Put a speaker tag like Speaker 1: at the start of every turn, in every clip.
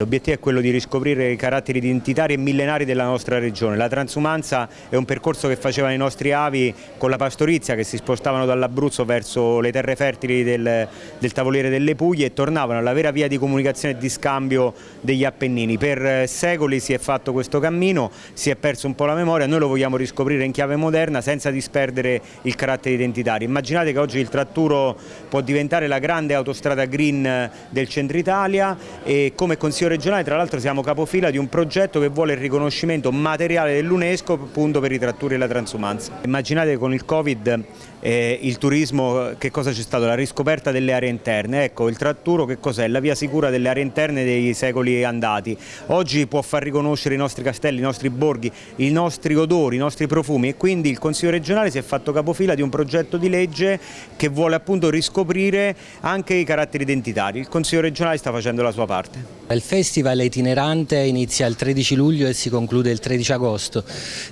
Speaker 1: L'obiettivo è quello di riscoprire i caratteri identitari e millenari della nostra regione. La transumanza è un percorso che facevano i nostri avi con la pastorizia che si spostavano dall'Abruzzo verso le terre fertili del, del, Tavoliere delle Puglie e tornavano alla vera via di comunicazione e di scambio degli Appennini. Per secoli si è fatto questo cammino, si è perso un po' la memoria, noi lo vogliamo riscoprire in chiave moderna senza disperdere il carattere identitario. Immaginate che oggi il Tratturo può diventare la grande autostrada green del centro Italia e come consiglio regionale tra l'altro siamo capofila di un progetto che vuole il riconoscimento materiale dell'UNESCO appunto per i tratturi e la transumanza. Immaginate con il Covid eh, il turismo che cosa c'è stato? La riscoperta delle aree interne, ecco il tratturo che cos'è? La via sicura delle aree interne dei secoli andati. Oggi può far riconoscere i nostri castelli, i nostri borghi, i nostri odori, i nostri profumi e quindi il Consiglio regionale si è fatto capofila di un progetto di legge che vuole appunto riscoprire anche i caratteri identitari. Il Consiglio regionale sta facendo la sua parte.
Speaker 2: Il festival itinerante inizia il 13 luglio e si conclude il 13 agosto.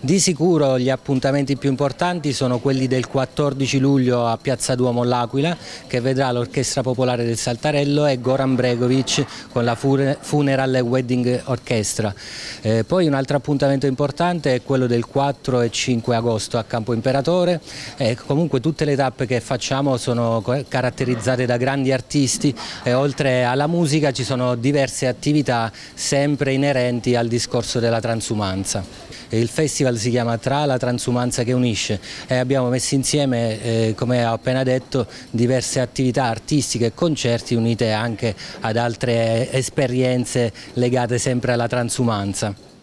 Speaker 2: Di sicuro gli appuntamenti più importanti sono quelli del 14 luglio a Piazza Duomo l'Aquila che vedrà l'Orchestra Popolare del Saltarello e Goran Bregovic con la Funeral Wedding Orchestra. Eh, poi un altro appuntamento importante è quello del 4 e 5 agosto a Campo Imperatore. Eh, comunque tutte le tappe che facciamo sono caratterizzate da grandi artisti e oltre alla musica ci sono diverse attività sempre inerenti al discorso della transumanza. Il festival si chiama Tra la transumanza che unisce e abbiamo messo insieme, eh, come ho appena detto, diverse attività artistiche e concerti unite anche ad altre esperienze legate sempre alla transumanza.